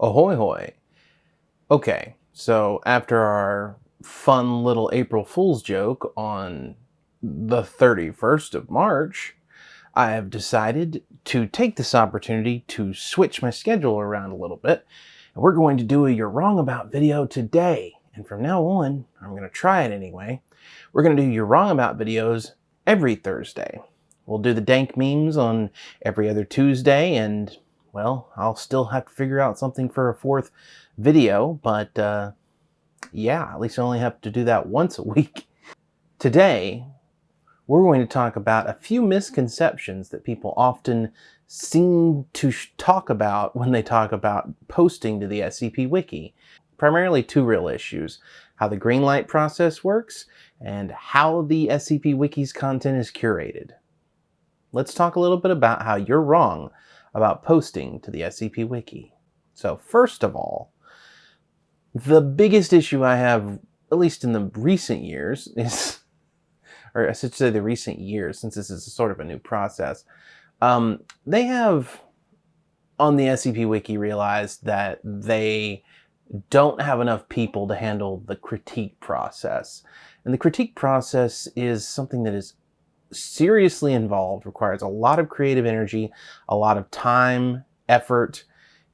Ahoy hoy. Okay, so after our fun little April Fool's joke on the 31st of March, I have decided to take this opportunity to switch my schedule around a little bit. And we're going to do a You're Wrong About video today. And from now on, I'm going to try it anyway. We're going to do You're Wrong About videos every Thursday. We'll do the dank memes on every other Tuesday and well, I'll still have to figure out something for a fourth video, but uh, yeah, at least I only have to do that once a week. Today, we're going to talk about a few misconceptions that people often seem to talk about when they talk about posting to the SCP Wiki. Primarily two real issues, how the greenlight process works and how the SCP Wiki's content is curated. Let's talk a little bit about how you're wrong about posting to the SCP Wiki. So first of all, the biggest issue I have, at least in the recent years, is, or I should say the recent years, since this is sort of a new process, um, they have on the SCP Wiki realized that they don't have enough people to handle the critique process. And the critique process is something that is seriously involved, requires a lot of creative energy, a lot of time, effort,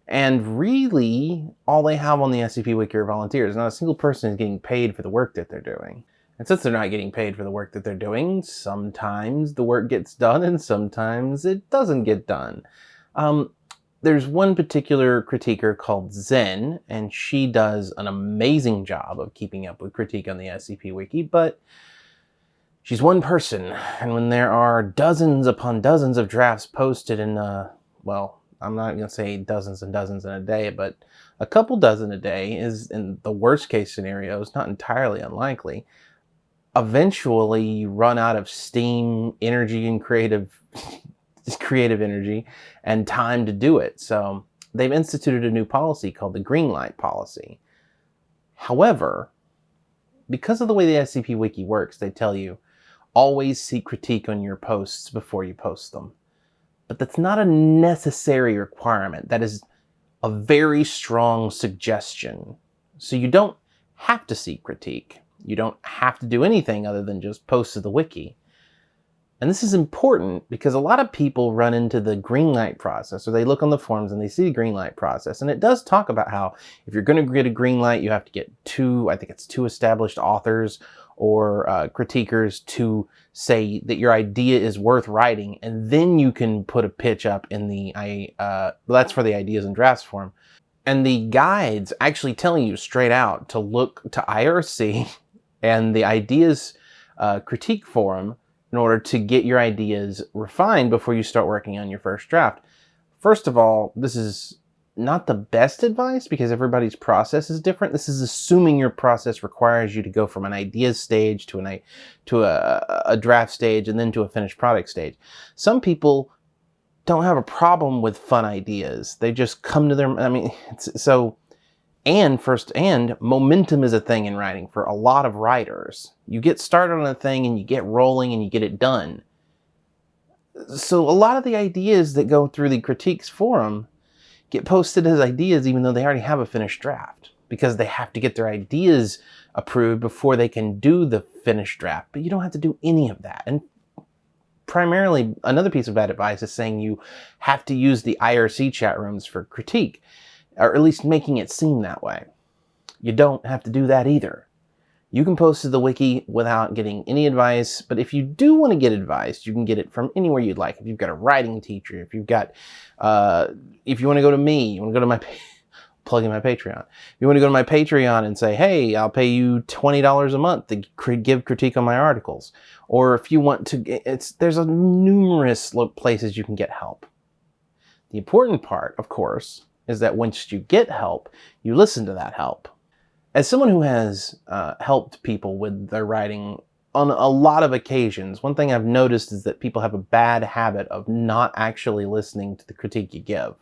and really all they have on the SCP Wiki are volunteers. Not a single person is getting paid for the work that they're doing. And since they're not getting paid for the work that they're doing, sometimes the work gets done and sometimes it doesn't get done. Um, there's one particular critiquer called Zen, and she does an amazing job of keeping up with critique on the SCP Wiki, but She's one person, and when there are dozens upon dozens of drafts posted in, uh, well, I'm not going to say dozens and dozens in a day, but a couple dozen a day is, in the worst case scenario, is not entirely unlikely. Eventually, you run out of steam, energy, and creative, creative energy, and time to do it. So they've instituted a new policy called the green light policy. However, because of the way the SCP Wiki works, they tell you always seek critique on your posts before you post them. But that's not a necessary requirement. That is a very strong suggestion. So you don't have to seek critique. You don't have to do anything other than just post to the wiki. And this is important because a lot of people run into the green light process or they look on the forums and they see the green light process. And it does talk about how if you're going to get a green light, you have to get two, I think it's two established authors or uh, critiquers to say that your idea is worth writing, and then you can put a pitch up in the, I, uh, that's for the ideas and drafts form. And the guides actually telling you straight out to look to IRC and the ideas uh, critique forum in order to get your ideas refined before you start working on your first draft. First of all, this is not the best advice because everybody's process is different. This is assuming your process requires you to go from an ideas stage to an to a, a draft stage and then to a finished product stage. Some people don't have a problem with fun ideas. They just come to their, I mean, so, and first, and momentum is a thing in writing for a lot of writers. You get started on a thing and you get rolling and you get it done. So a lot of the ideas that go through the critiques forum get posted as ideas even though they already have a finished draft because they have to get their ideas approved before they can do the finished draft. But you don't have to do any of that. And primarily, another piece of bad advice is saying you have to use the IRC chat rooms for critique, or at least making it seem that way. You don't have to do that either. You can post to the wiki without getting any advice, but if you do want to get advice, you can get it from anywhere you'd like. If you've got a writing teacher, if you've got, uh, if you want to go to me, you want to go to my, plug in my Patreon. If you want to go to my Patreon and say, hey, I'll pay you $20 a month to give critique on my articles. Or if you want to, it's, there's a numerous places you can get help. The important part, of course, is that once you get help, you listen to that help. As someone who has uh, helped people with their writing on a lot of occasions, one thing I've noticed is that people have a bad habit of not actually listening to the critique you give.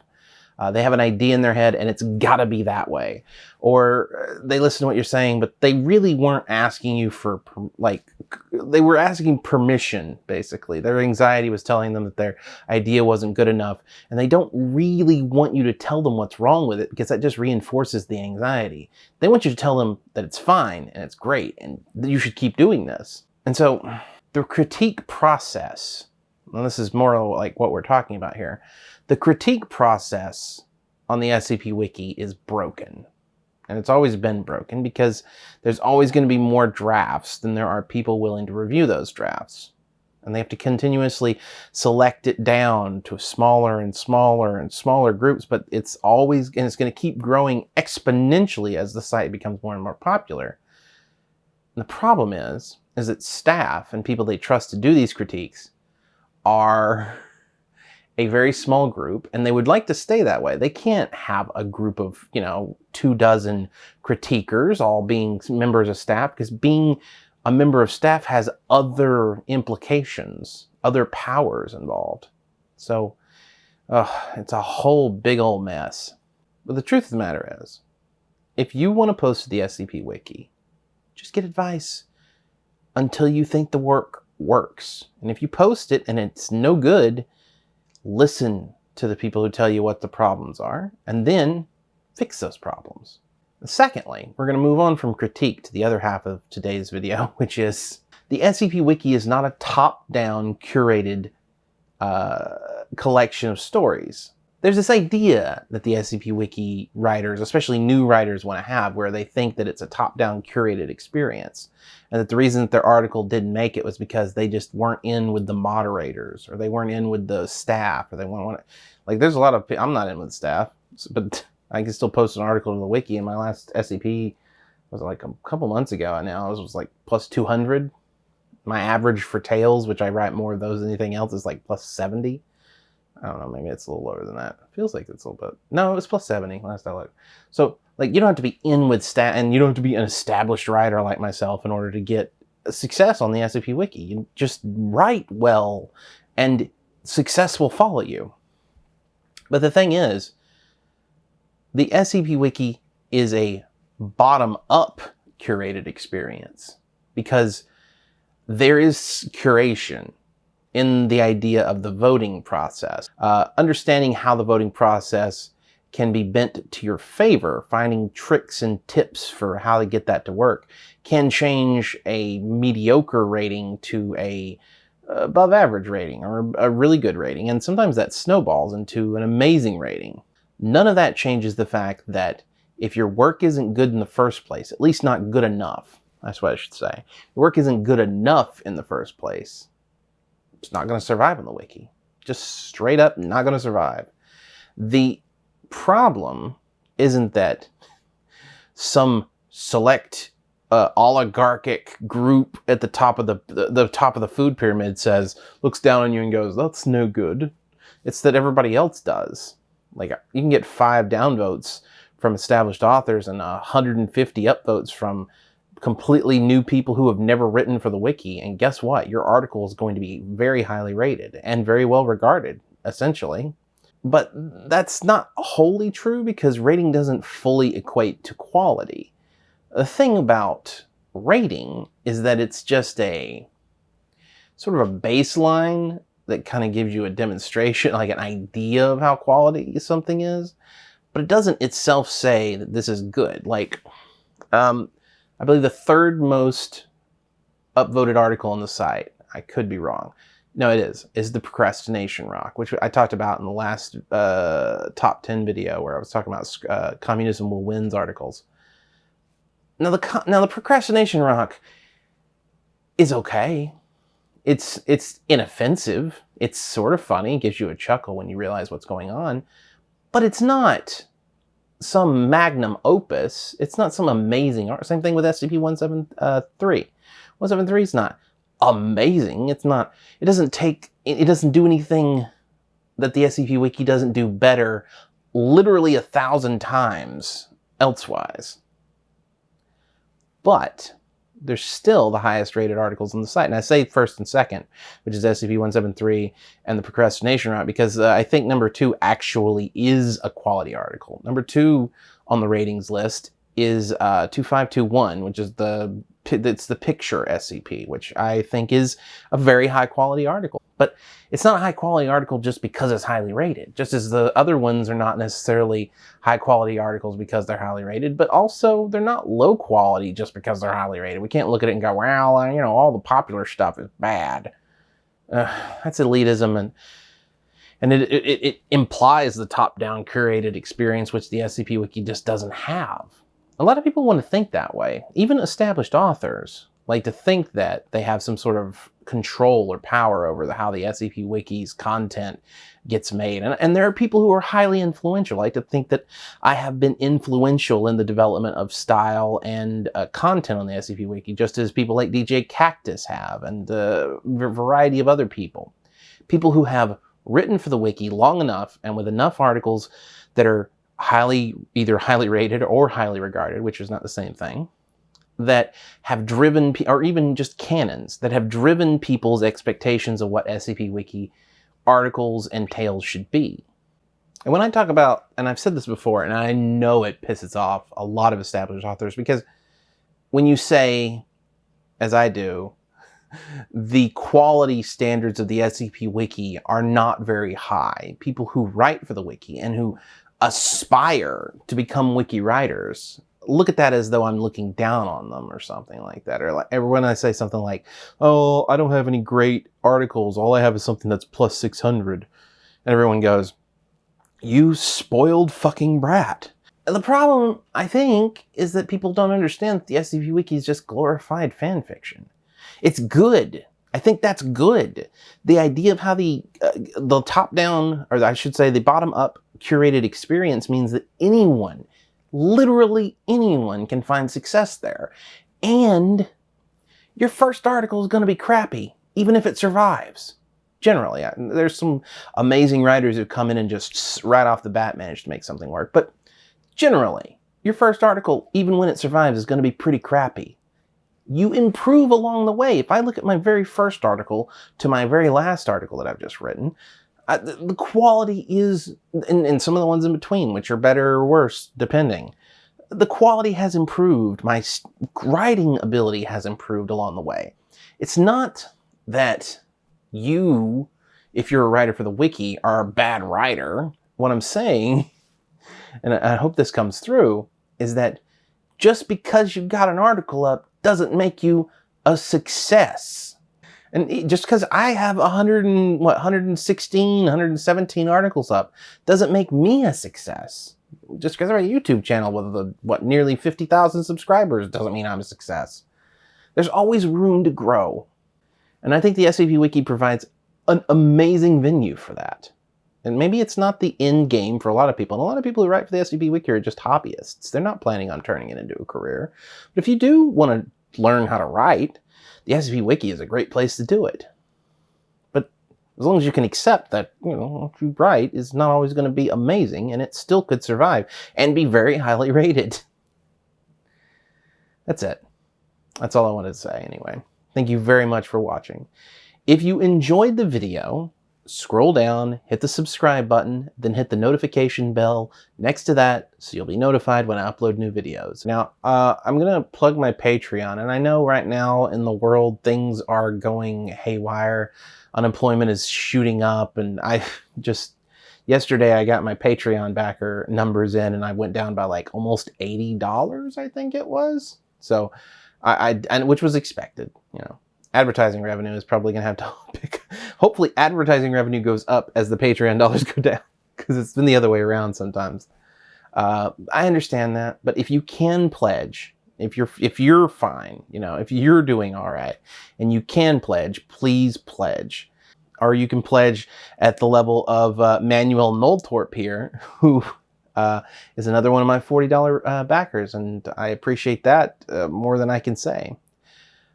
Uh, they have an idea in their head and it's got to be that way. Or uh, they listen to what you're saying, but they really weren't asking you for, like, they were asking permission, basically. Their anxiety was telling them that their idea wasn't good enough. And they don't really want you to tell them what's wrong with it because that just reinforces the anxiety. They want you to tell them that it's fine and it's great and you should keep doing this. And so the critique process, and this is more like what we're talking about here, the critique process on the SCP Wiki is broken. And it's always been broken because there's always going to be more drafts than there are people willing to review those drafts. And they have to continuously select it down to smaller and smaller and smaller groups, but it's always, and it's going to keep growing exponentially as the site becomes more and more popular. And the problem is, is that staff and people they trust to do these critiques are a very small group and they would like to stay that way. They can't have a group of, you know, two dozen critiquers all being members of staff because being a member of staff has other implications, other powers involved. So uh, it's a whole big old mess. But the truth of the matter is, if you want to post to the SCP Wiki, just get advice until you think the work works. And if you post it and it's no good, listen to the people who tell you what the problems are, and then fix those problems. secondly, we're going to move on from critique to the other half of today's video, which is the SCP Wiki is not a top-down curated uh, collection of stories there's this idea that the SCP Wiki writers, especially new writers, want to have where they think that it's a top-down curated experience. And that the reason that their article didn't make it was because they just weren't in with the moderators or they weren't in with the staff or they want to, like there's a lot of, I'm not in with staff, but I can still post an article to the wiki and my last SCP was like a couple months ago and now it was like plus 200. My average for Tales, which I write more of those than anything else, is like plus 70. I don't know, maybe it's a little lower than that. Feels like it's a little bit. No, it was plus 70 last I looked. So, like, you don't have to be in with stat, and you don't have to be an established writer like myself in order to get success on the SCP Wiki. You just write well, and success will follow you. But the thing is, the SCP Wiki is a bottom-up curated experience because there is curation in the idea of the voting process. Uh, understanding how the voting process can be bent to your favor, finding tricks and tips for how to get that to work, can change a mediocre rating to a above average rating or a really good rating. And sometimes that snowballs into an amazing rating. None of that changes the fact that if your work isn't good in the first place, at least not good enough, that's what I should say. Your work isn't good enough in the first place, it's not going to survive on the wiki. Just straight up not going to survive. The problem isn't that some select uh, oligarchic group at the top of the, the, the top of the food pyramid says looks down on you and goes that's no good it's that everybody else does like you can get five downvotes from established authors and 150 upvotes from completely new people who have never written for the wiki. And guess what? Your article is going to be very highly rated and very well regarded, essentially. But that's not wholly true because rating doesn't fully equate to quality. The thing about rating is that it's just a sort of a baseline that kind of gives you a demonstration, like an idea of how quality something is, but it doesn't itself say that this is good. Like, um, I believe the third most upvoted article on the site, I could be wrong, no it is, is the procrastination rock, which I talked about in the last uh, top 10 video where I was talking about uh, communism will wins articles. Now the, now the procrastination rock is okay. It's, it's inoffensive. It's sort of funny, gives you a chuckle when you realize what's going on, but it's not some magnum opus. It's not some amazing art. Same thing with SCP-173. 173 is not amazing. It's not, it doesn't take, it doesn't do anything that the SCP Wiki doesn't do better literally a thousand times elsewise. But they're still the highest rated articles on the site. And I say first and second, which is SCP-173 and the procrastination rock, because uh, I think number two actually is a quality article. Number two on the ratings list is uh, 2521, which is the it's the picture SCP, which I think is a very high quality article. But it's not a high quality article just because it's highly rated, just as the other ones are not necessarily high quality articles because they're highly rated, but also they're not low quality just because they're highly rated. We can't look at it and go, well, you know, all the popular stuff is bad. Uh, that's elitism and and it, it, it implies the top-down curated experience which the SCP Wiki just doesn't have. A lot of people want to think that way. Even established authors like to think that they have some sort of control or power over the, how the SCP Wiki's content gets made. And, and there are people who are highly influential. I like to think that I have been influential in the development of style and uh, content on the SCP Wiki, just as people like DJ Kaktus have, and uh, a variety of other people. People who have written for the wiki long enough and with enough articles that are highly, either highly rated or highly regarded, which is not the same thing, that have driven, or even just canons, that have driven people's expectations of what SCP Wiki articles and tales should be. And when I talk about, and I've said this before, and I know it pisses off a lot of established authors, because when you say, as I do, the quality standards of the SCP Wiki are not very high. People who write for the Wiki and who aspire to become wiki writers look at that as though I'm looking down on them or something like that. Or like when I say something like, oh, I don't have any great articles. All I have is something that's plus 600. And everyone goes, you spoiled fucking brat. And the problem, I think, is that people don't understand that the SCP Wiki is just glorified fan fiction. It's good. I think that's good. The idea of how the uh, the top down, or I should say the bottom up curated experience means that anyone, literally anyone can find success there. And your first article is going to be crappy, even if it survives. Generally, there's some amazing writers who come in and just right off the bat manage to make something work. But generally, your first article, even when it survives, is going to be pretty crappy. You improve along the way. If I look at my very first article to my very last article that I've just written, uh, the quality is, and, and some of the ones in between, which are better or worse, depending. The quality has improved. My writing ability has improved along the way. It's not that you, if you're a writer for the wiki, are a bad writer. What I'm saying, and I hope this comes through, is that just because you got an article up doesn't make you a success. And just because I have 100 and, what, 116, 117 articles up doesn't make me a success. Just because I have a YouTube channel with, the, what, nearly 50,000 subscribers doesn't mean I'm a success. There's always room to grow. And I think the SCP Wiki provides an amazing venue for that. And maybe it's not the end game for a lot of people. And a lot of people who write for the SCP Wiki are just hobbyists. They're not planning on turning it into a career. But if you do want to learn how to write, the SCP Wiki is a great place to do it. But as long as you can accept that, you know, what you write is not always going to be amazing and it still could survive and be very highly rated. That's it. That's all I wanted to say anyway. Thank you very much for watching. If you enjoyed the video, scroll down, hit the subscribe button, then hit the notification bell next to that so you'll be notified when I upload new videos. Now, uh, I'm to plug my Patreon, and I know right now in the world things are going haywire. Unemployment is shooting up, and I just... Yesterday I got my Patreon backer numbers in, and I went down by like almost $80, I think it was. So, I, I and which was expected, you know advertising revenue is probably going to have to pick. Hopefully advertising revenue goes up as the Patreon dollars go down because it's been the other way around sometimes. Uh, I understand that, but if you can pledge, if you're if you're fine, you know, if you're doing all right, and you can pledge, please pledge. Or you can pledge at the level of uh, Manuel Noltorp here, who uh, is another one of my $40 uh, backers, and I appreciate that uh, more than I can say.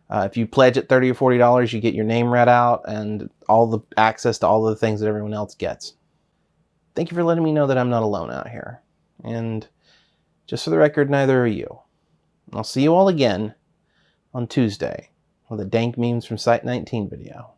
Uh, if you pledge at 30 or $40, you get your name read out and all the access to all the things that everyone else gets. Thank you for letting me know that I'm not alone out here. And just for the record, neither are you. I'll see you all again on Tuesday with a dank memes from Site 19 video.